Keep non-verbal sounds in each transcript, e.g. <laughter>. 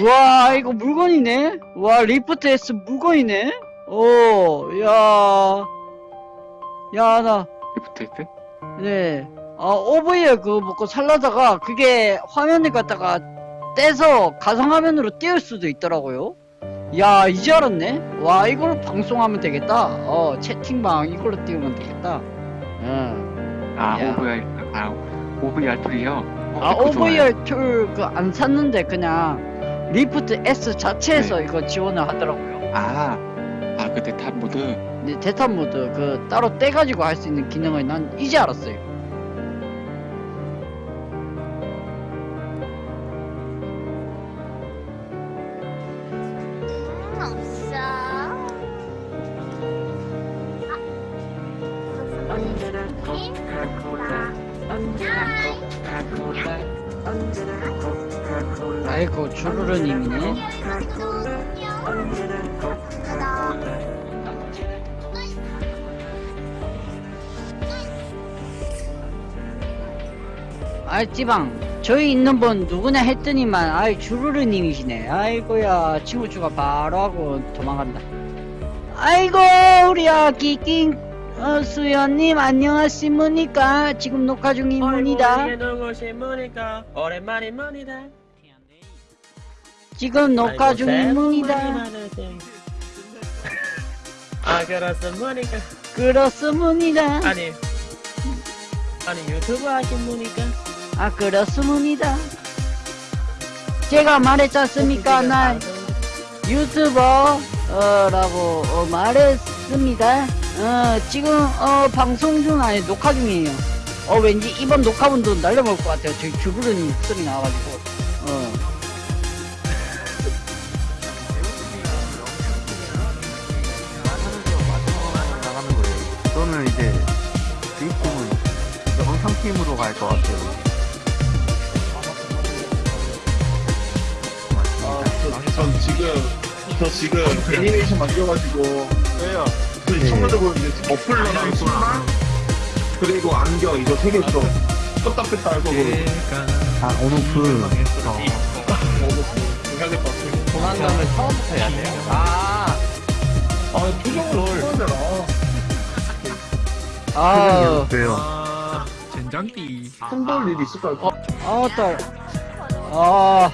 와 이거 물건이네 와 리프트 S 물건이네 오야 야 나 리프트 있대? 네. 아, 오브이에 그거 먹고 살라다가 그게 화면을 갖다가 떼서 가상화면으로 띄울 수도 있더라고요. 야, 이제 알았네? 와, 이걸로 방송하면 되겠다. 어, 채팅방 이걸로 띄우면 되겠다. 응. 아 야. OVR 아 OVR 툴이요? 아, OVR 툴 그 안 샀는데 그냥 리프트 S 자체에서 이거 지원을 하더라고요. 아, 아 그때 탑 모드 근데 대탄 모드 그 따로 떼가지고 할 수 있는 기능을 난 이제 알았어요. 없어. 언제나 코카콜라 언제나 코카콜라 언제나 코카콜라 아이고, 주르르님이네. 언제나 코카콜라 아이 찌방 저희 있는 분 누구냐 했더니만 아이 주르르님이시네 아이고야 친구 추가 바로 하고 도망간다 아이고 우리 아기 낑 어, 수연님 안녕하십니까 지금 녹화 중입니다 누구십니까? 오랜만입니다. 지금 녹화 중입니다. <laughs> 아 그렇습니까? 그렇습니다 아니 아니 유튜브 하십니까? 아 그렇습니다 제가 말했지 않습니까 나 유튜버라고 어, 말했습니다. 어, 지금 어, 방송 중 아니 녹화 중이에요. 어 왠지 이번 녹화분도 날려먹을 것 같아요. 저희 주부르님 목소리 나와가지고. 어. 저는 이제 주인공은 영상팀으로 갈 것 같아요. 아, 저, 전 지금 저 지금 애니메이션 만들어가지고 왜요? 그 네. 청소적으로 이제 머플러랑 신발 그리고 안경 이거 세개 좀 떴다 뺐다 할 거고 아, 온오프. 어. 조만간은 처음부터 해야 돼요? 아, 아 표정을 써야 되나? 아, 왜요? 손볼 일이 있을까요? 어, 아, 딸. 아,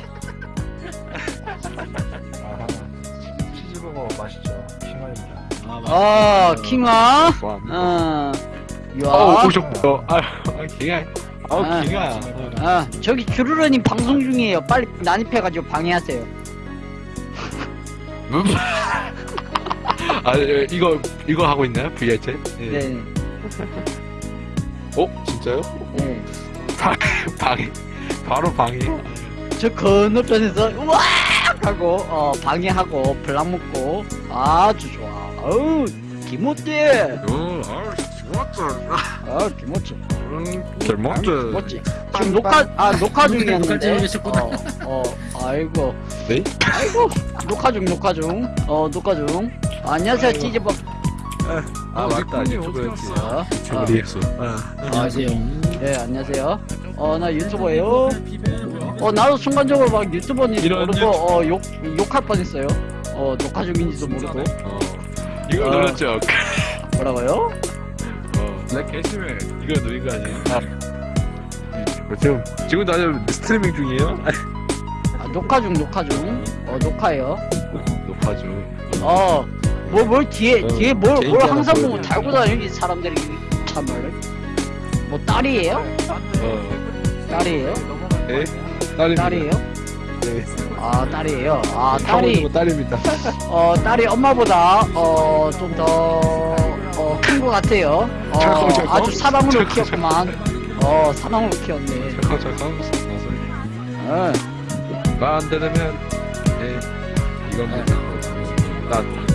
치즈버거 맛있죠. 킹아입니다. 아, 킹아. 좋아합니다. 어, 어. 아, 아 기가. 아. 아 기가. 아, 저기 주르르님 방송 중이에요. 빨리 난입해가지고 방해하세요. <laughs> 아 예, 이거 이거 하고 있나요? VR 챗? 예. 네, 어 진짜요? 네. 방해. 바로 방해. 저 건너편에서 우와 하고 어 방해하고 블락 먹고 아주 좋아. 어우 김호띠. 어, 아, 좋았죠. 아 김호띠. 잘 먹죠. 김호띠. 지금 녹화 아 녹화 중이었는데. 어, 어 아이고. 네? 아이고 녹화 중 녹화 중. 어 녹화 중. 아, 안녕하세요 찌즈버. 아 맞다 유튜브였지. 어, 어, 리액션. 안녕하세요. 네 안녕하세요. 어 나 유튜버예요. 어 나도 순간적으로 막 유튜버인지 모르고 어욕 욕할 뻔했어요. 어 녹화 중인지도 모르고 어. 이거 어. 눌렀죠. <laughs> 뭐라고요? 어. 나 개심해. 이거 누린 거 아니에요? 아. 지금 지금도 아주 스트리밍 중이에요? 아, 녹화 중 녹화 중. 어 녹화예요. 높아 중. 어 뭘 뭘 뒤에 어, 뒤에 뭘 뭘 항상 보여줘요. 달고 다니는 사람들이 참말로. 뭐 딸이에요? 어. 딸이에요? 네. 딸입니다. 딸이에요? 네. 아 딸이에요. 아 딸이 딸이 딸입니다. <laughs> 어 딸이 엄마보다 어 좀 더 어 큰 것 같아요. 어 철컹, 철컹? 아주 사랑으로 키웠구만. 어 사랑으로 키웠네. 잠깐 잠깐. 말안 되면 네 이겁니다. 난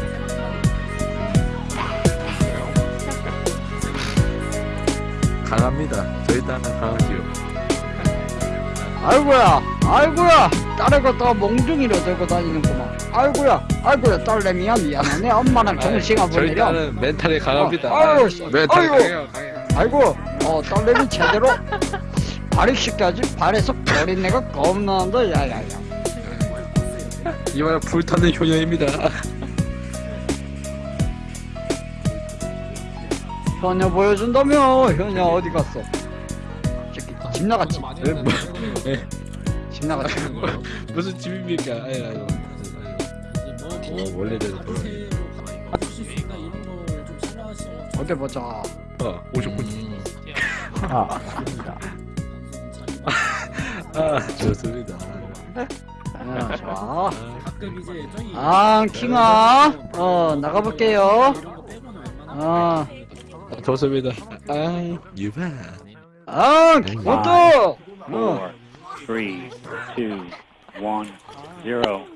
강합니다. 저희 딸은 강하지요. 아이고야, 아이고야, 딸을 갖다가 몽둥이로 들고 다니는구만. 아이고야, 아이고야, 딸내미야 미안하네. 엄마랑 좋은 시간 저희. 딸은 멘탈이 강합니다. 어, 아유, 멘탈이. 강해요. 강해요. 아이고, 어 딸내미 제대로 발育시켜야지. 발에서 버린 내가 겁나는데, 야야야. 이번엔 불타는 효녀입니다. 현녀 보여준다며 현녀 어디 갔어 저기 집 나갔지 에, 뭐, 에, 집 나갔지 무슨 집입니까? 아유, 아유. 어, 원래대로 돌아. 어디 보자 어, 오셨군요. 아 맞습니다 아, 좋습니다. 어, 좋아 아 킹아 어 나가볼게요 어 아, 좋습니다. 아, 유바. 아, 그것도! 어, four, three, two, one, zero.